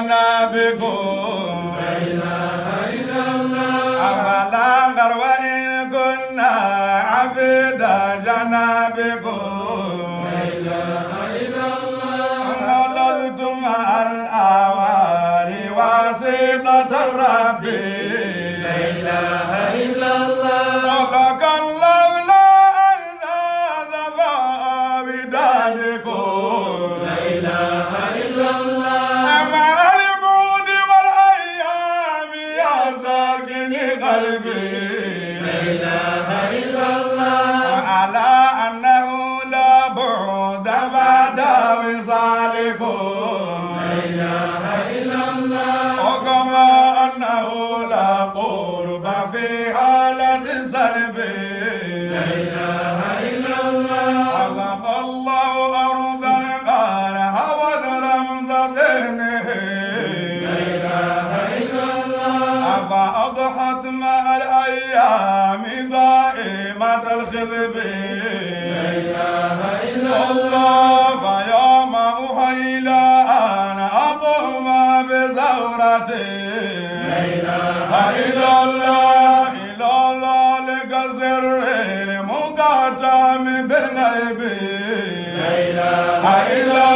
جنابكم أفلا غر وإن كنا عبيد جنابكم ولدتم مع الأوالي واسطة الرب ولك المقاتم بالغيب إلى الله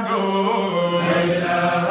محمد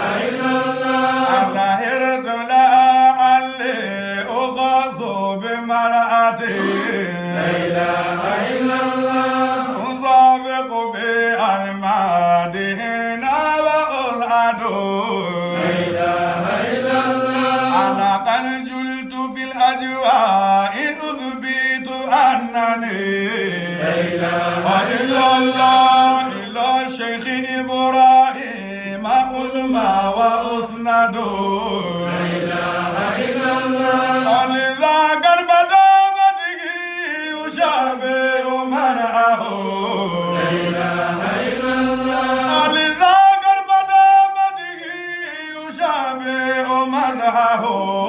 the high horse.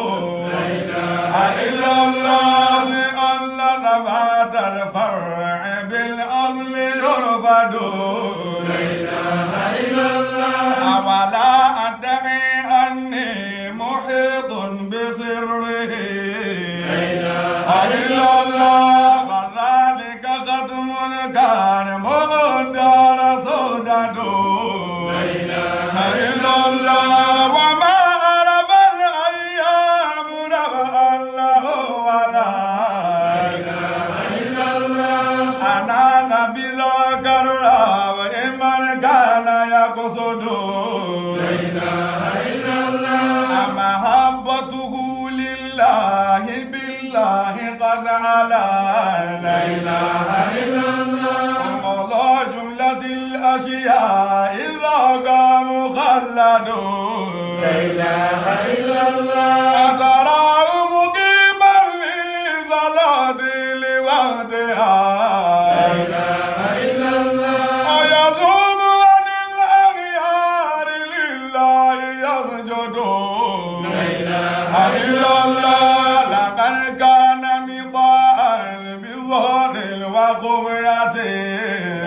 الأشياء إذا قام مخلد لا إله إلا الله. أتراه مقيما في صلاة لوحدها لا إله إلا الله. ويصوم عن الأغيار لله يسجد. لا إله إلا الله. لقد كان مطاعا بظهر الوقفية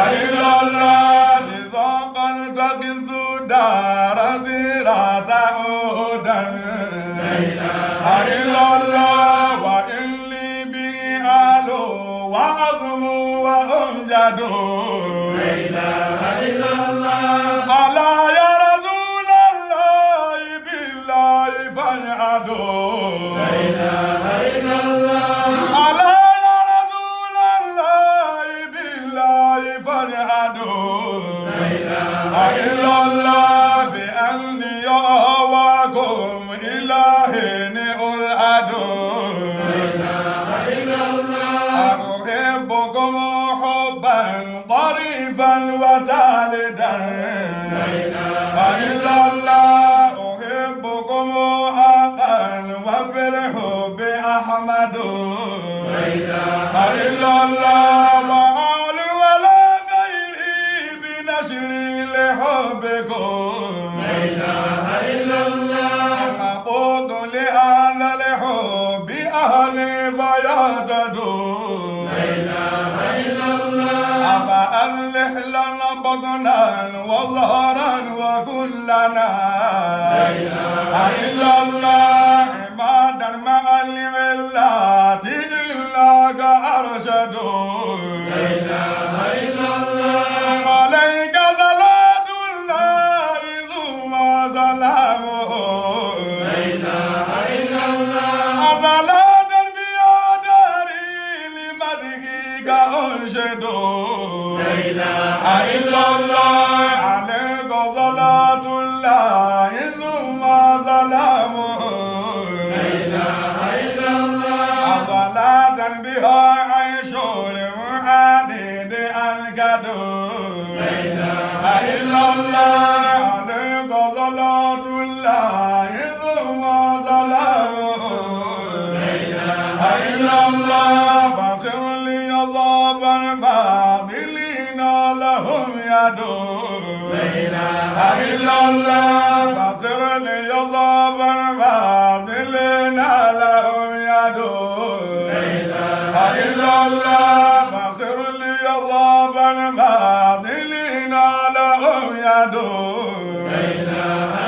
àìlọ́lá nìsan kọ́nítọ́kì sùdà rántí ràtà òdà. àìlọ́lá wà ń. حبا طريفا وتالدا إلا الله أحبكم حقا وبالحب أحمد إلا الله وآل ولا غيري بنشر لحبكم أقود لهذا الحب أهلي فيهتدوا أفأصلح لنا بطنا وظهرا وكلنا. إلا الله. الله فاغفر لي ضاب الفاضلين لهم يدور لهم يدور عليك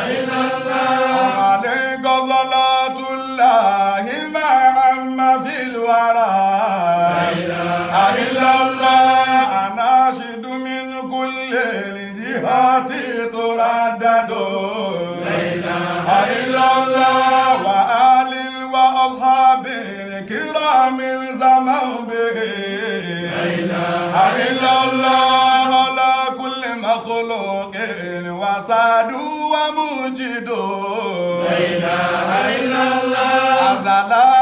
الله على كل مخلوق وساد وموجد السلام على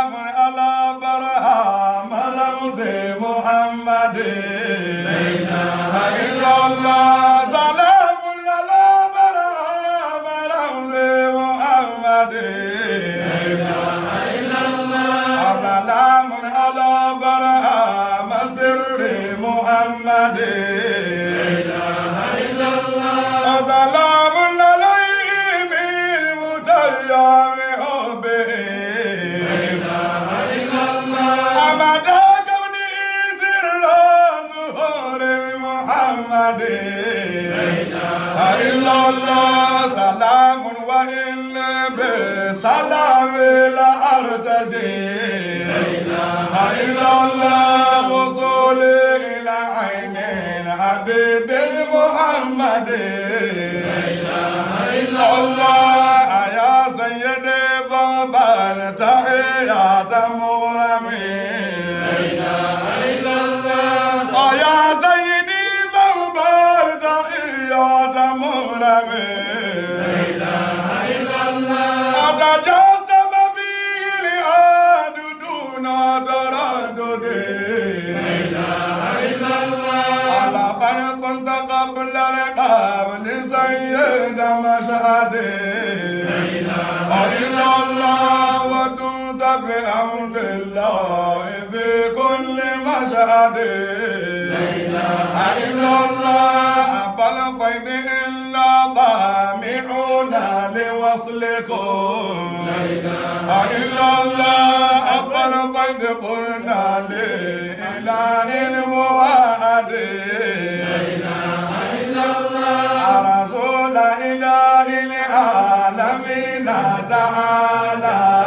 سلام وإن بسلام لا أرتجي. إلا الله وصولي الحبيب محمد. الله يا سيدي فقبل تحيات مغرمين يا سيدي فقبل تحيات مغرمين أتجسم فيه الإعاد دون بأمر الله في كل مشهد. لا إلا الله بل قيد إلا طامعون لوصلكم. لا إلا الله بل قيد قلنا لإله الموعد. لا إلا الله. رسول إله ta'ala minna ta'ala.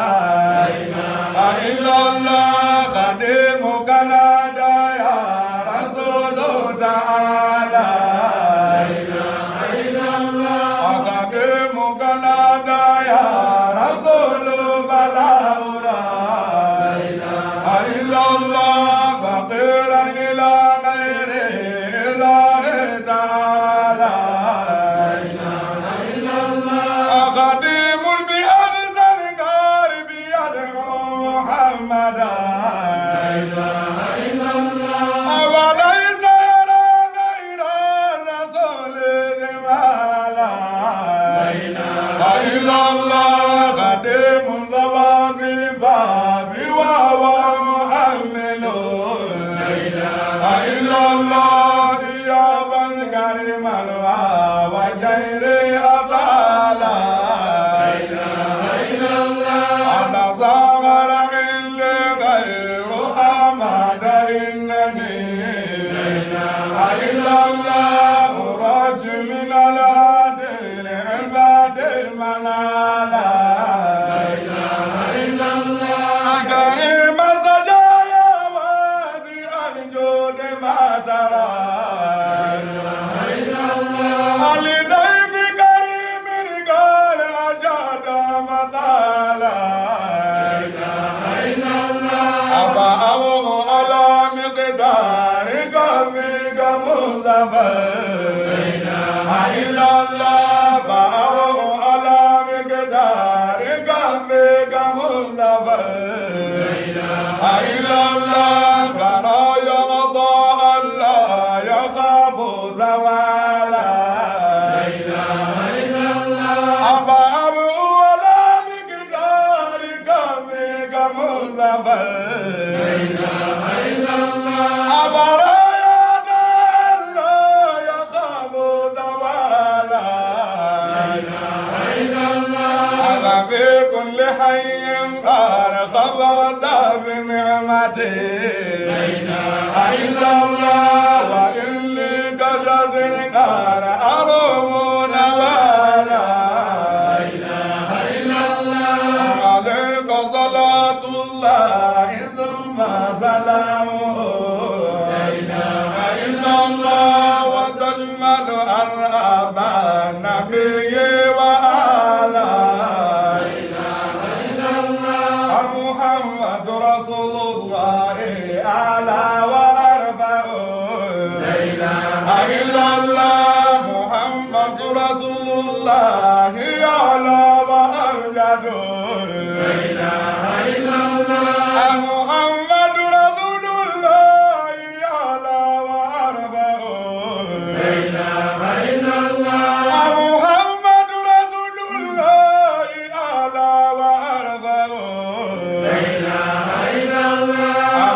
Amen. Baba. I love